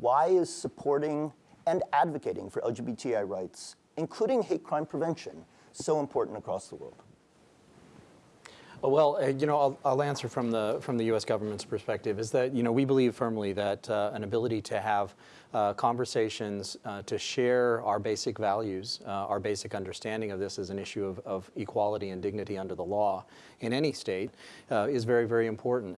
why is supporting and advocating for LGBTI rights, including hate crime prevention, so important across the world? Uh, well, uh, you know, I'll, I'll, answer from the from the U.S. government's perspective. Is that you know we believe firmly that uh, an ability to have uh, conversations uh, to share our basic values, uh, our basic understanding of this as an issue of, of, equality and dignity under the law in any state is very very important.